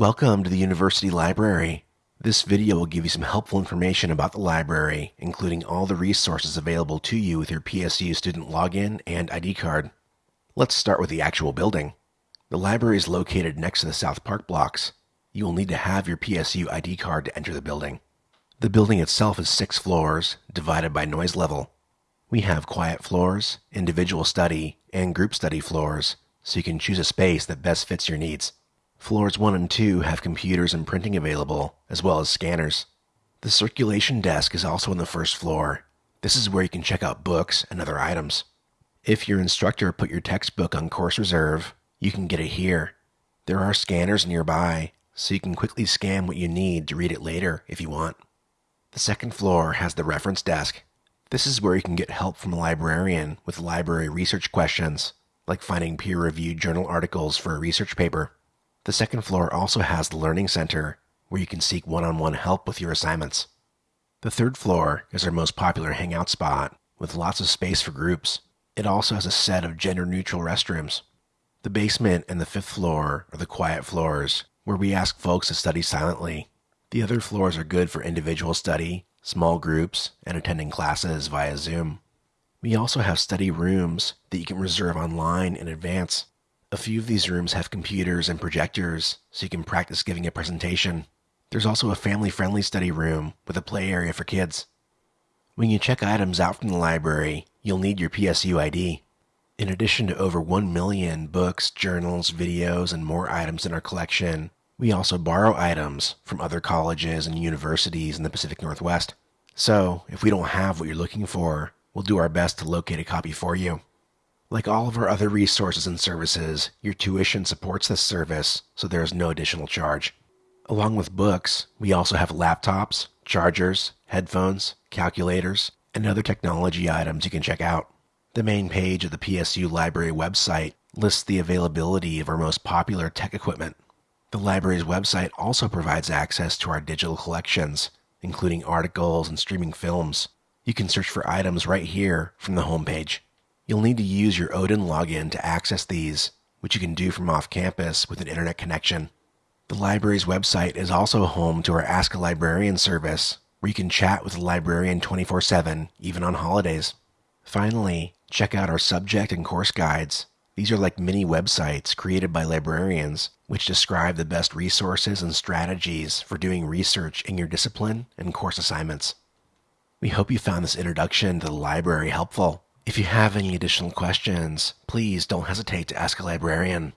Welcome to the University Library. This video will give you some helpful information about the library, including all the resources available to you with your PSU student login and ID card. Let's start with the actual building. The library is located next to the South Park blocks. You will need to have your PSU ID card to enter the building. The building itself is six floors, divided by noise level. We have quiet floors, individual study, and group study floors, so you can choose a space that best fits your needs. Floors 1 and 2 have computers and printing available, as well as scanners. The circulation desk is also on the first floor. This is where you can check out books and other items. If your instructor put your textbook on course reserve, you can get it here. There are scanners nearby, so you can quickly scan what you need to read it later if you want. The second floor has the reference desk. This is where you can get help from a librarian with library research questions, like finding peer reviewed journal articles for a research paper. The second floor also has the Learning Center, where you can seek one on one help with your assignments. The third floor is our most popular hangout spot, with lots of space for groups. It also has a set of gender neutral restrooms. The basement and the fifth floor are the quiet floors, where we ask folks to study silently. The other floors are good for individual study, small groups, and attending classes via Zoom. We also have study rooms that you can reserve online in advance. A few of these rooms have computers and projectors, so you can practice giving a presentation. There's also a family friendly study room with a play area for kids. When you check items out from the library, you'll need your PSU ID. In addition to over 1 million books, journals, videos, and more items in our collection, we also borrow items from other colleges and universities in the Pacific Northwest. So, if we don't have what you're looking for, we'll do our best to locate a copy for you. Like all of our other resources and services, your tuition supports this service, so there is no additional charge. Along with books, we also have laptops, chargers, headphones, calculators, and other technology items you can check out. The main page of the PSU Library website lists the availability of our most popular tech equipment. The library's website also provides access to our digital collections, including articles and streaming films. You can search for items right here from the homepage. You'll need to use your Odin login to access these, which you can do from off campus with an internet connection. The library's website is also home to our Ask a Librarian service, where you can chat with a librarian 24 7, even on holidays. Finally, check out our subject and course guides. These are like mini websites created by librarians, which describe the best resources and strategies for doing research in your discipline and course assignments. We hope you found this introduction to the library helpful. If you have any additional questions, please don't hesitate to ask a librarian.